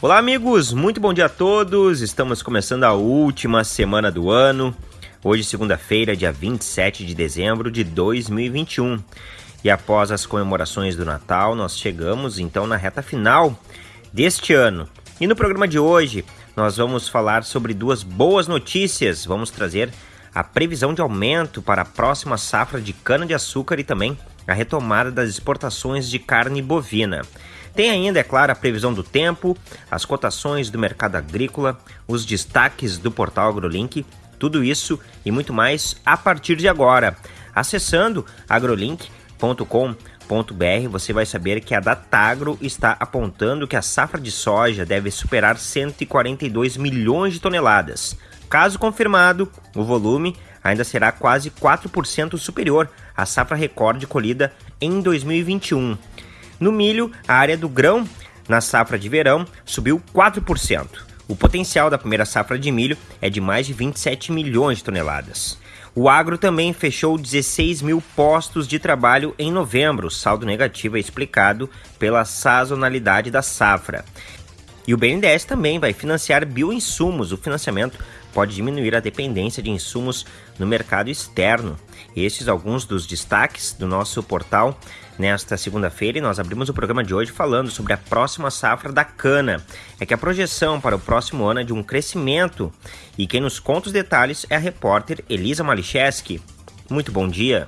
Olá, amigos, muito bom dia a todos. Estamos começando a última semana do ano. Hoje, segunda-feira, dia 27 de dezembro de 2021. E após as comemorações do Natal, nós chegamos então na reta final deste ano. E no programa de hoje, nós vamos falar sobre duas boas notícias. Vamos trazer a previsão de aumento para a próxima safra de cana-de-açúcar e também a retomada das exportações de carne bovina. Tem ainda, é claro, a previsão do tempo, as cotações do mercado agrícola, os destaques do portal AgroLink, tudo isso e muito mais a partir de agora. Acessando agrolink.com.br, você vai saber que a Datagro está apontando que a safra de soja deve superar 142 milhões de toneladas. Caso confirmado, o volume ainda será quase 4% superior à safra recorde colhida em 2021. No milho, a área do grão na safra de verão subiu 4%. O potencial da primeira safra de milho é de mais de 27 milhões de toneladas. O agro também fechou 16 mil postos de trabalho em novembro. O saldo negativo é explicado pela sazonalidade da safra. E o BNDES também vai financiar bioinsumos. O financiamento pode diminuir a dependência de insumos no mercado externo. Esses alguns dos destaques do nosso portal nesta segunda-feira e nós abrimos o programa de hoje falando sobre a próxima safra da cana. É que a projeção para o próximo ano é de um crescimento e quem nos conta os detalhes é a repórter Elisa Malicheski. Muito bom dia.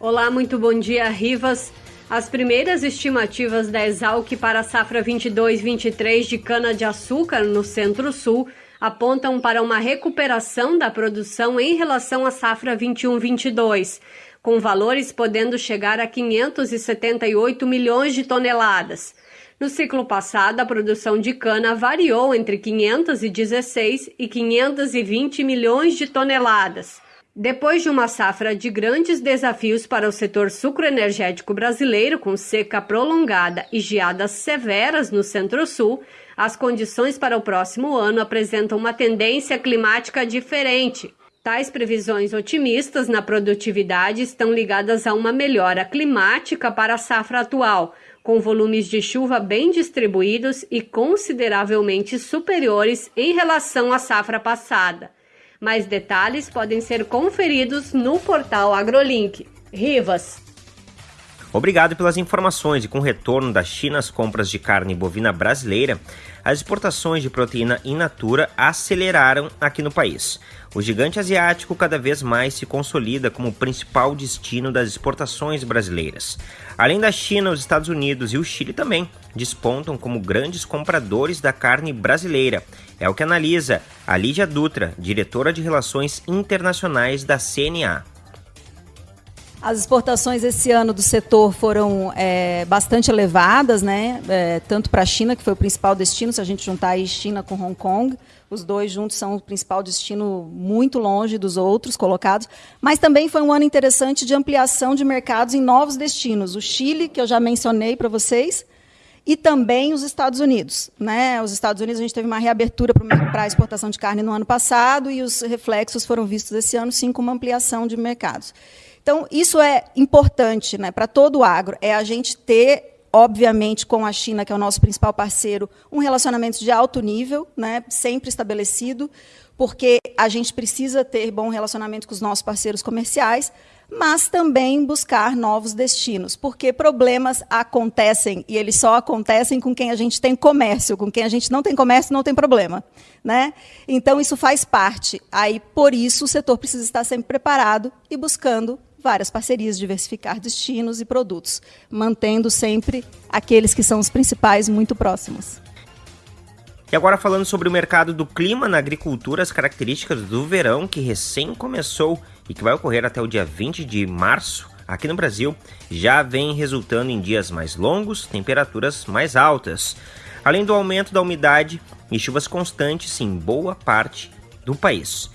Olá, muito bom dia, Rivas. As primeiras estimativas da Exalc para a safra 22-23 de cana-de-açúcar no Centro-Sul apontam para uma recuperação da produção em relação à safra 21-22 com valores podendo chegar a 578 milhões de toneladas. No ciclo passado, a produção de cana variou entre 516 e 520 milhões de toneladas. Depois de uma safra de grandes desafios para o setor sucroenergético brasileiro, com seca prolongada e geadas severas no Centro-Sul, as condições para o próximo ano apresentam uma tendência climática diferente. Tais previsões otimistas na produtividade estão ligadas a uma melhora climática para a safra atual, com volumes de chuva bem distribuídos e consideravelmente superiores em relação à safra passada. Mais detalhes podem ser conferidos no portal AgroLink. Rivas. Obrigado pelas informações e com o retorno da China às compras de carne bovina brasileira, as exportações de proteína in natura aceleraram aqui no país. O gigante asiático cada vez mais se consolida como o principal destino das exportações brasileiras. Além da China, os Estados Unidos e o Chile também despontam como grandes compradores da carne brasileira. É o que analisa a Lídia Dutra, diretora de Relações Internacionais da CNA. As exportações esse ano do setor foram é, bastante elevadas, né? É, tanto para a China, que foi o principal destino, se a gente juntar aí China com Hong Kong, os dois juntos são o principal destino muito longe dos outros colocados, mas também foi um ano interessante de ampliação de mercados em novos destinos. O Chile, que eu já mencionei para vocês, e também os Estados Unidos. Né? Os Estados Unidos, a gente teve uma reabertura para a exportação de carne no ano passado e os reflexos foram vistos esse ano, sim, com uma ampliação de mercados. Então, isso é importante né, para todo o agro, é a gente ter obviamente, com a China, que é o nosso principal parceiro, um relacionamento de alto nível, né, sempre estabelecido, porque a gente precisa ter bom relacionamento com os nossos parceiros comerciais, mas também buscar novos destinos, porque problemas acontecem e eles só acontecem com quem a gente tem comércio, com quem a gente não tem comércio não tem problema, né? Então isso faz parte. Aí por isso o setor precisa estar sempre preparado e buscando várias parcerias, diversificar destinos e produtos, mantendo sempre aqueles que são os principais muito próximos. E agora falando sobre o mercado do clima na agricultura, as características do verão que recém começou e que vai ocorrer até o dia 20 de março aqui no Brasil, já vem resultando em dias mais longos, temperaturas mais altas, além do aumento da umidade e chuvas constantes em boa parte do país.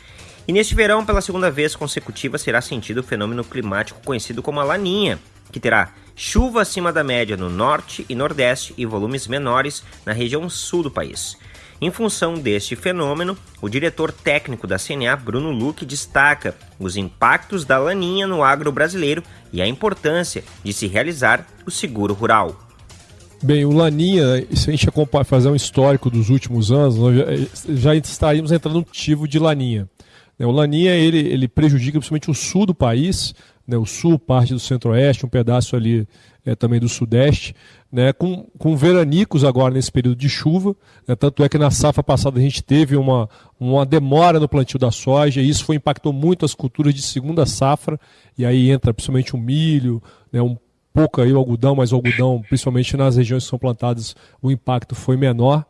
E neste verão, pela segunda vez consecutiva, será sentido o fenômeno climático conhecido como a Laninha, que terá chuva acima da média no norte e nordeste e volumes menores na região sul do país. Em função deste fenômeno, o diretor técnico da CNA, Bruno Luque, destaca os impactos da laninha no agro brasileiro e a importância de se realizar o seguro rural. Bem, o Laninha, se a gente fazer um histórico dos últimos anos, nós já, já estaríamos entrando no motivo de Laninha. O Laninha ele, ele prejudica principalmente o sul do país, né, o sul, parte do centro-oeste, um pedaço ali é, também do sudeste, né, com, com veranicos agora nesse período de chuva. Né, tanto é que na safra passada a gente teve uma, uma demora no plantio da soja, e isso foi, impactou muito as culturas de segunda safra, e aí entra principalmente o milho, né, um pouco aí o algodão, mas o algodão, principalmente nas regiões que são plantadas, o impacto foi menor.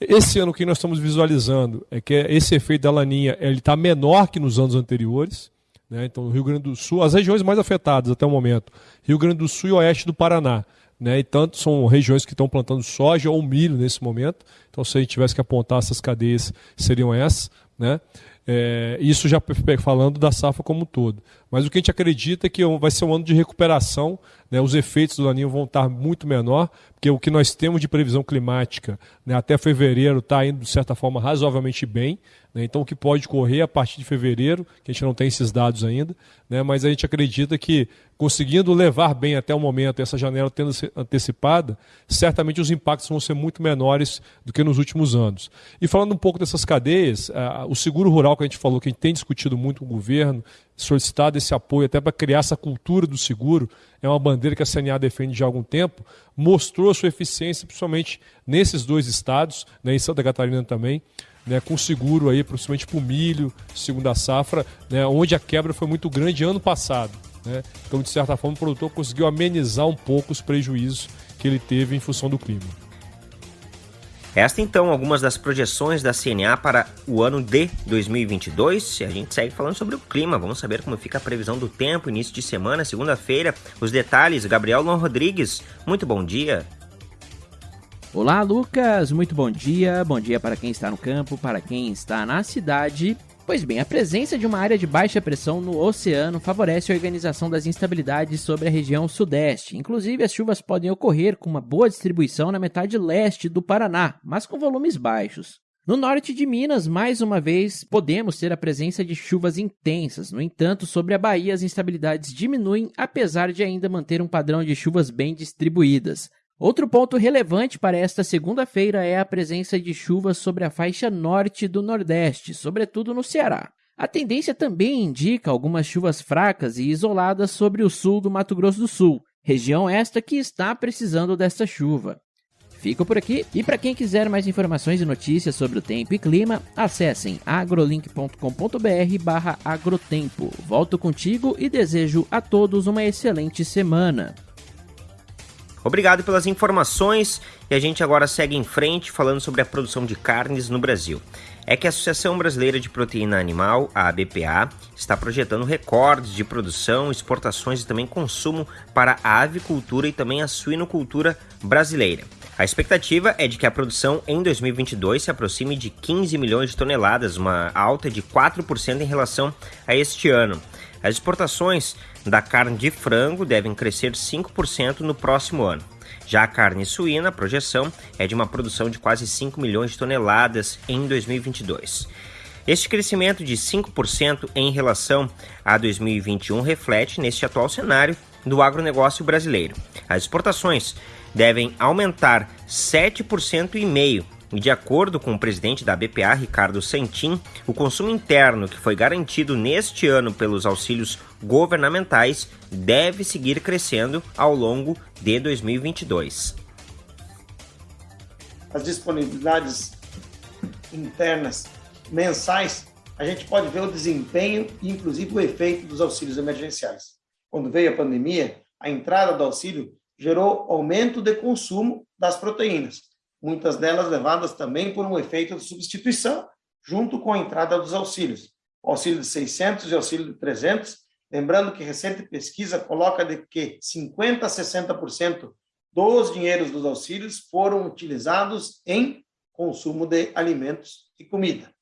Esse ano o que nós estamos visualizando é que esse efeito da laninha está menor que nos anos anteriores. Né? Então, Rio Grande do Sul, as regiões mais afetadas até o momento, Rio Grande do Sul e oeste do Paraná. Né? E tanto são regiões que estão plantando soja ou milho nesse momento. Então, se a gente tivesse que apontar essas cadeias, seriam essas. Né? É, isso já falando da safra como um todo. Mas o que a gente acredita é que vai ser um ano de recuperação, né, os efeitos do laninho vão estar muito menor, porque o que nós temos de previsão climática né, até fevereiro está indo, de certa forma, razoavelmente bem. Né, então, o que pode correr a partir de fevereiro, que a gente não tem esses dados ainda, né, mas a gente acredita que conseguindo levar bem até o momento, essa janela tendo antecipada, certamente os impactos vão ser muito menores do que nos últimos anos. E falando um pouco dessas cadeias, o seguro rural que a gente falou, que a gente tem discutido muito com o governo, solicitado esse apoio até para criar essa cultura do seguro, é uma bandeira que a CNA defende há algum tempo, mostrou a sua eficiência, principalmente nesses dois estados, né, em Santa Catarina também, né, com seguro aí, principalmente para o milho, segunda safra, né, onde a quebra foi muito grande ano passado. Né? Então, de certa forma, o produtor conseguiu amenizar um pouco os prejuízos que ele teve em função do clima. Esta então algumas das projeções da CNA para o ano de 2022. A gente segue falando sobre o clima. Vamos saber como fica a previsão do tempo, início de semana, segunda-feira. Os detalhes, Gabriel Lon Rodrigues. Muito bom dia. Olá, Lucas. Muito bom dia. Bom dia para quem está no campo, para quem está na cidade Pois bem, a presença de uma área de baixa pressão no oceano favorece a organização das instabilidades sobre a região sudeste. Inclusive, as chuvas podem ocorrer com uma boa distribuição na metade leste do Paraná, mas com volumes baixos. No norte de Minas, mais uma vez, podemos ter a presença de chuvas intensas. No entanto, sobre a Bahia, as instabilidades diminuem, apesar de ainda manter um padrão de chuvas bem distribuídas. Outro ponto relevante para esta segunda-feira é a presença de chuvas sobre a faixa norte do Nordeste, sobretudo no Ceará. A tendência também indica algumas chuvas fracas e isoladas sobre o sul do Mato Grosso do Sul, região esta que está precisando desta chuva. Fico por aqui e para quem quiser mais informações e notícias sobre o tempo e clima, acessem agrolink.com.br/agrotempo. Volto contigo e desejo a todos uma excelente semana. Obrigado pelas informações e a gente agora segue em frente falando sobre a produção de carnes no Brasil. É que a Associação Brasileira de Proteína Animal, a ABPA, está projetando recordes de produção, exportações e também consumo para a avicultura e também a suinocultura brasileira. A expectativa é de que a produção em 2022 se aproxime de 15 milhões de toneladas, uma alta de 4% em relação a este ano. As exportações da carne de frango devem crescer 5% no próximo ano. Já a carne suína, a projeção é de uma produção de quase 5 milhões de toneladas em 2022. Este crescimento de 5% em relação a 2021 reflete neste atual cenário do agronegócio brasileiro. As exportações devem aumentar 7,5% e de acordo com o presidente da BPA, Ricardo Sentim, o consumo interno que foi garantido neste ano pelos auxílios governamentais deve seguir crescendo ao longo de 2022. As disponibilidades internas mensais, a gente pode ver o desempenho e inclusive o efeito dos auxílios emergenciais. Quando veio a pandemia, a entrada do auxílio gerou aumento de consumo das proteínas muitas delas levadas também por um efeito de substituição, junto com a entrada dos auxílios. Auxílio de 600 e auxílio de 300, lembrando que recente pesquisa coloca de que 50% a 60% dos dinheiros dos auxílios foram utilizados em consumo de alimentos e comida.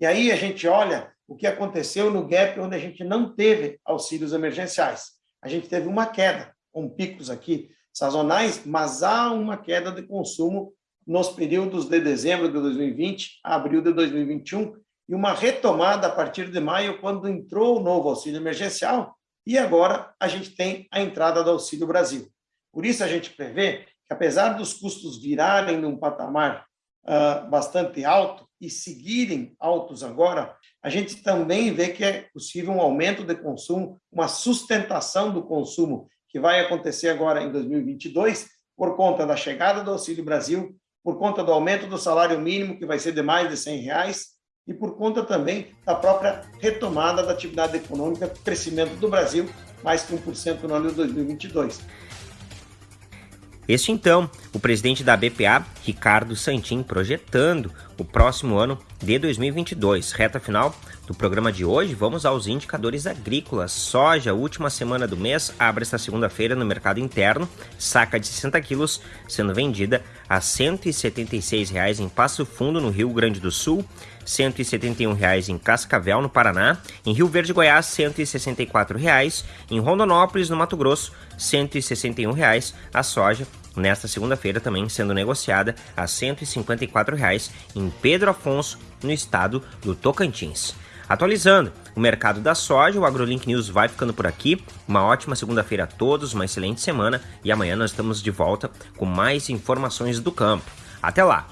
E aí a gente olha o que aconteceu no gap onde a gente não teve auxílios emergenciais. A gente teve uma queda, com picos aqui sazonais, mas há uma queda de consumo nos períodos de dezembro de 2020 a abril de 2021 e uma retomada a partir de maio, quando entrou o novo auxílio emergencial, e agora a gente tem a entrada do Auxílio Brasil. Por isso, a gente prevê que apesar dos custos virarem num patamar uh, bastante alto e seguirem altos agora, a gente também vê que é possível um aumento de consumo, uma sustentação do consumo que vai acontecer agora em 2022 por conta da chegada do Auxílio Brasil, por conta do aumento do salário mínimo, que vai ser de mais de 100 reais, e por conta também da própria retomada da atividade econômica, crescimento do Brasil, mais que 1% no ano de 2022. Este então, o presidente da BPA, Ricardo Santin, projetando o próximo ano de 2022. Reta final do programa de hoje, vamos aos indicadores agrícolas. Soja, última semana do mês, abre esta segunda-feira no mercado interno, saca de 60 quilos, sendo vendida a R$ 176,00 em Passo Fundo, no Rio Grande do Sul, R$ 171,00 em Cascavel, no Paraná, em Rio Verde, Goiás, R$ 164,00, em Rondonópolis, no Mato Grosso, R$ 161,00 a soja nesta segunda-feira também sendo negociada a R$ 154,00 em Pedro Afonso, no estado do Tocantins. Atualizando o mercado da soja, o AgroLink News vai ficando por aqui. Uma ótima segunda-feira a todos, uma excelente semana e amanhã nós estamos de volta com mais informações do campo. Até lá!